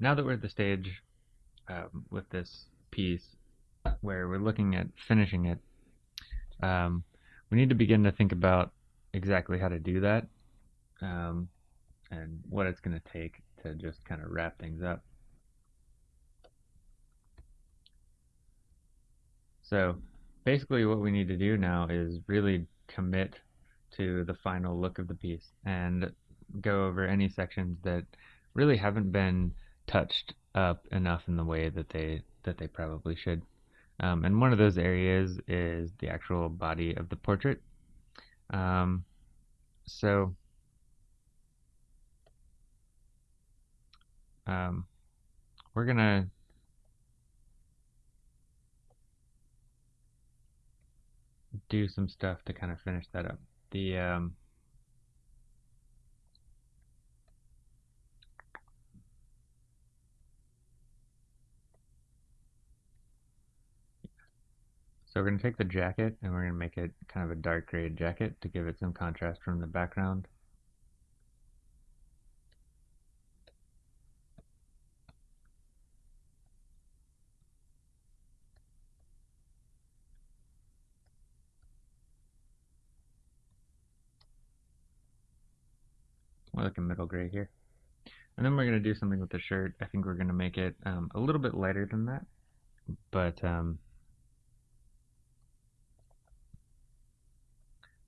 now that we're at the stage um, with this piece where we're looking at finishing it, um, we need to begin to think about exactly how to do that um, and what it's going to take to just kind of wrap things up. So basically what we need to do now is really commit to the final look of the piece and go over any sections that really haven't been touched up enough in the way that they that they probably should. Um, and one of those areas is the actual body of the portrait. Um, so um, we're gonna do some stuff to kind of finish that up. The So we're going to take the jacket and we're going to make it kind of a dark gray jacket to give it some contrast from the background. More like a middle gray here. And then we're going to do something with the shirt. I think we're going to make it um, a little bit lighter than that. But um,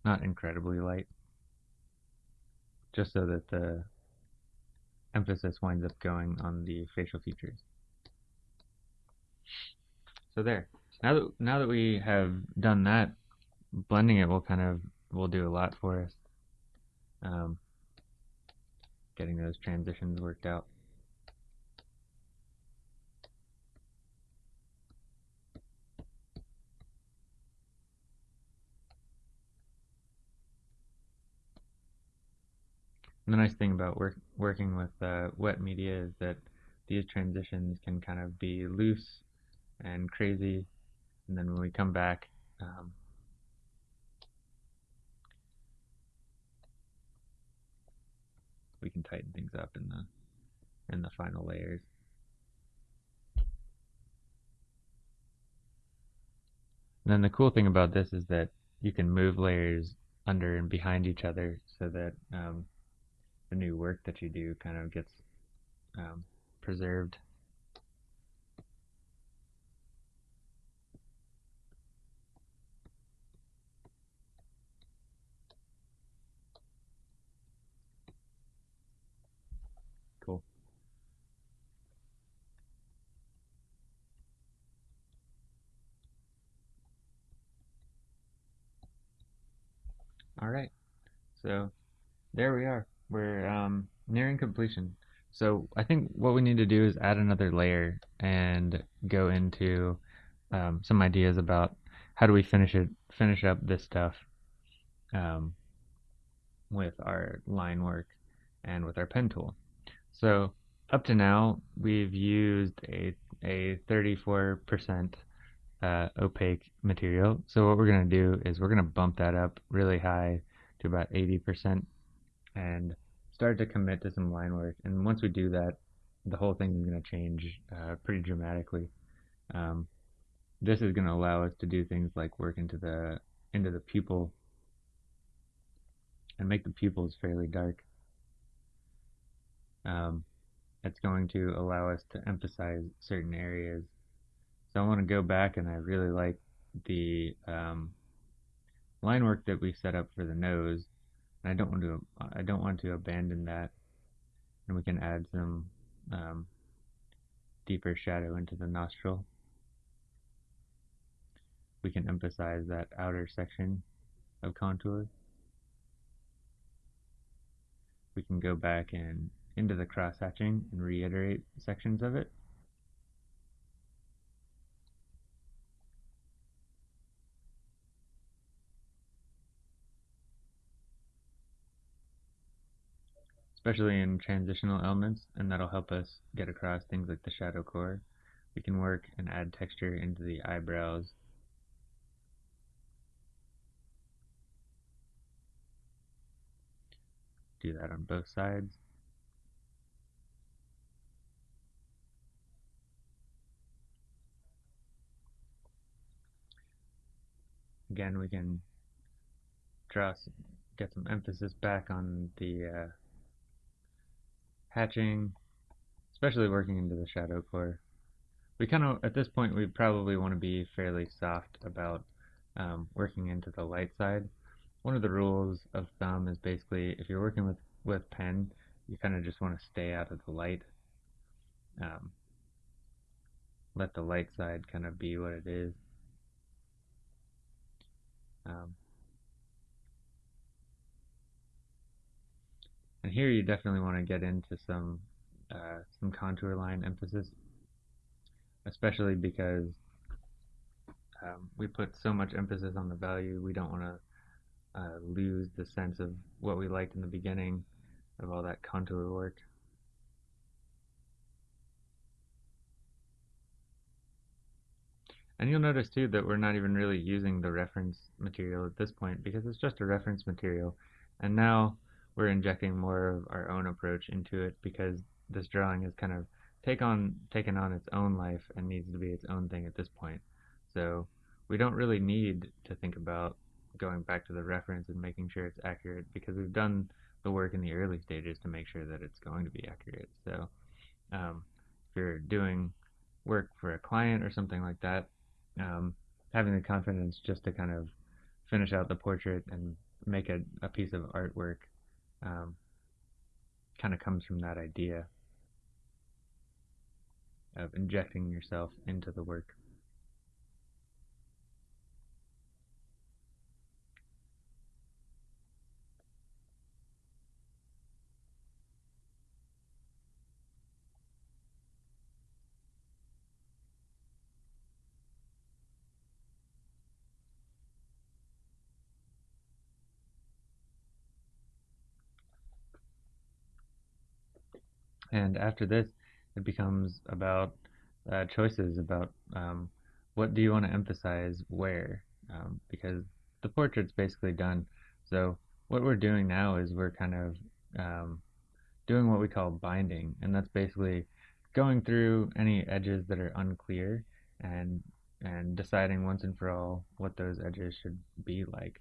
not incredibly light, just so that the emphasis winds up going on the facial features. So there. Now that now that we have done that, blending it will kind of will do a lot for us. Um, getting those transitions worked out. The nice thing about work, working with uh, wet media is that these transitions can kind of be loose and crazy, and then when we come back, um, we can tighten things up in the in the final layers. And then the cool thing about this is that you can move layers under and behind each other so that um, the new work that you do kind of gets um, preserved. Cool. All right, so there we are we're um, nearing completion. So I think what we need to do is add another layer and go into um, some ideas about how do we finish it, finish up this stuff um, with our line work and with our pen tool. So up to now we've used a a 34% uh, opaque material. So what we're going to do is we're going to bump that up really high to about 80% and start to commit to some line work. And once we do that, the whole thing is going to change uh, pretty dramatically. Um, this is going to allow us to do things like work into the into the pupil and make the pupils fairly dark. Um, it's going to allow us to emphasize certain areas. So I want to go back and I really like the um, line work that we set up for the nose I don't want to I don't want to abandon that. And we can add some um, deeper shadow into the nostril. We can emphasize that outer section of contour. We can go back and into the cross hatching and reiterate sections of it especially in transitional elements, and that'll help us get across things like the shadow core. We can work and add texture into the eyebrows. Do that on both sides. Again, we can draw, get some emphasis back on the uh, hatching, especially working into the shadow core. We kind of, at this point, we probably want to be fairly soft about um, working into the light side. One of the rules of thumb is basically if you're working with, with pen, you kind of just want to stay out of the light. Um, let the light side kind of be what it is. Um, and here you definitely want to get into some uh, some contour line emphasis, especially because um, we put so much emphasis on the value, we don't want to uh, lose the sense of what we liked in the beginning of all that contour work. And you'll notice too that we're not even really using the reference material at this point because it's just a reference material. And now we're injecting more of our own approach into it because this drawing has kind of take on taken on its own life and needs to be its own thing at this point. So we don't really need to think about going back to the reference and making sure it's accurate because we've done the work in the early stages to make sure that it's going to be accurate. So um, if you're doing work for a client or something like that, um, having the confidence just to kind of finish out the portrait and make a, a piece of artwork um, kind of comes from that idea of injecting yourself into the work. And after this, it becomes about uh, choices about um, what do you want to emphasize where, um, because the portrait's basically done. So what we're doing now is we're kind of um, doing what we call binding, and that's basically going through any edges that are unclear and and deciding once and for all what those edges should be like.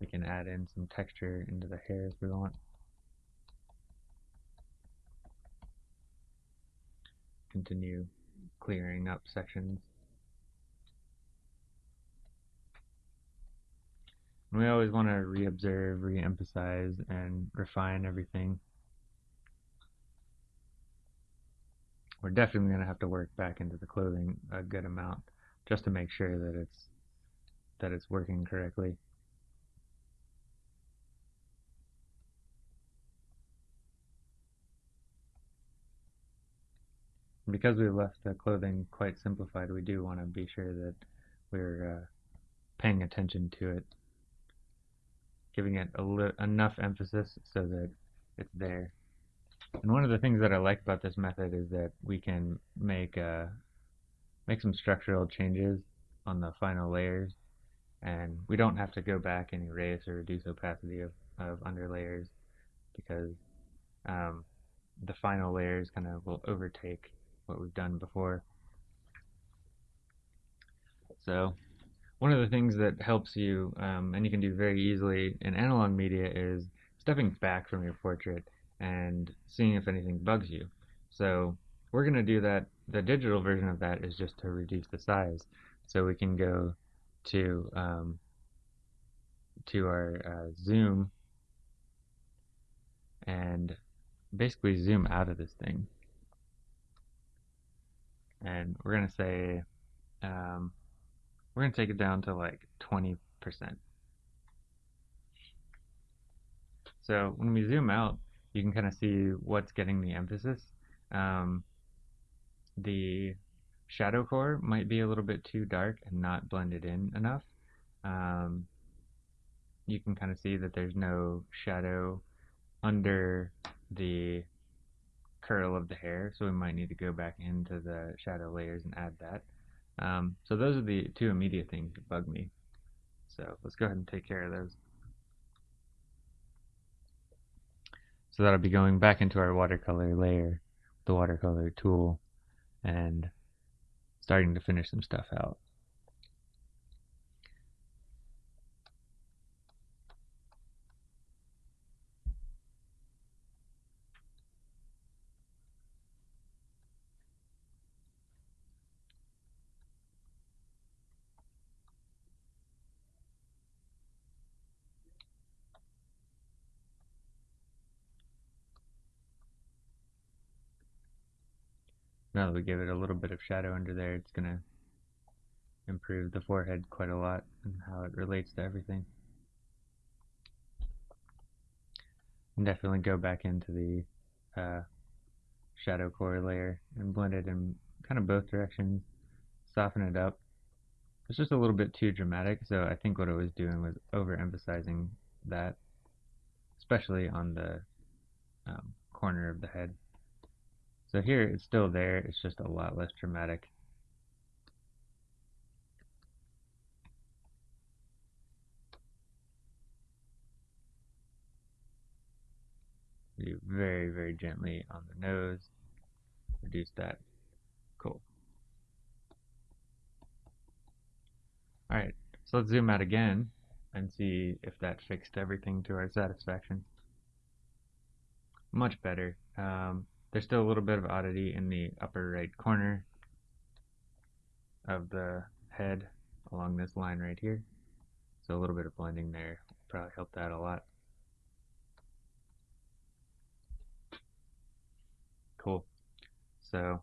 We can add in some texture into the hair if we want. Continue clearing up sections. We always want to re-observe, re-emphasize, and refine everything. We're definitely going to have to work back into the clothing a good amount just to make sure that it's that it's working correctly. Because we've left the clothing quite simplified, we do want to be sure that we're uh, paying attention to it, giving it enough emphasis so that it's there. And one of the things that I like about this method is that we can make uh, make some structural changes on the final layers, and we don't have to go back and erase or reduce opacity of, of under layers because um, the final layers kind of will overtake what we've done before. So one of the things that helps you, um, and you can do very easily in analog media, is stepping back from your portrait and seeing if anything bugs you. So we're going to do that. The digital version of that is just to reduce the size. So we can go to um, to our uh, zoom and basically zoom out of this thing and we're gonna say um, we're gonna take it down to like 20%. So when we zoom out, you can kind of see what's getting the emphasis. Um, the shadow core might be a little bit too dark and not blended in enough. Um, you can kind of see that there's no shadow under the curl of the hair, so we might need to go back into the shadow layers and add that. Um, so those are the two immediate things that bug me. So let's go ahead and take care of those. So that'll be going back into our watercolor layer, the watercolor tool, and starting to finish some stuff out. Now that we gave it a little bit of shadow under there, it's going to improve the forehead quite a lot and how it relates to everything. And definitely go back into the uh, shadow core layer and blend it in kind of both directions, soften it up. It's just a little bit too dramatic, so I think what it was doing was overemphasizing that, especially on the um, corner of the head. So here it's still there, it's just a lot less dramatic. Do very, very gently on the nose, reduce that. Cool. Alright, so let's zoom out again and see if that fixed everything to our satisfaction. Much better. Um, there's still a little bit of oddity in the upper right corner of the head along this line right here. So a little bit of blending there probably helped that a lot. Cool. So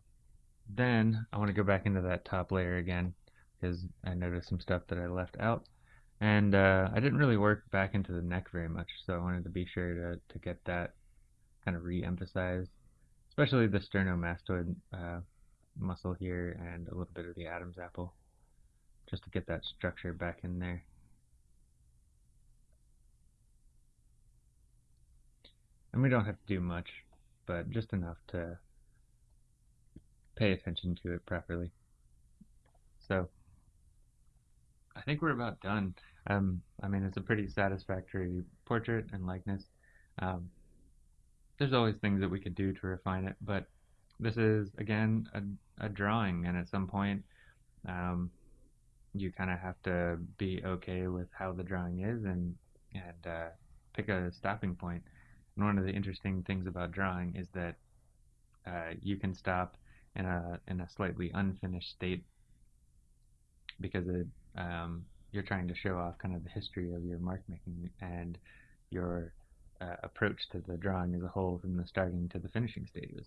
then I want to go back into that top layer again because I noticed some stuff that I left out. And uh, I didn't really work back into the neck very much, so I wanted to be sure to, to get that kind of re-emphasized, especially the sternomastoid uh, muscle here and a little bit of the Adam's apple, just to get that structure back in there. And we don't have to do much, but just enough to pay attention to it properly. So I think we're about done. Um, I mean, it's a pretty satisfactory portrait and likeness. Um, there's always things that we could do to refine it, but this is, again, a, a drawing, and at some point, um, you kind of have to be okay with how the drawing is and, and uh, pick a stopping point. And one of the interesting things about drawing is that uh, you can stop in a in a slightly unfinished state because it um, you're trying to show off kind of the history of your mark making and your uh, approach to the drawing as a whole from the starting to the finishing stages.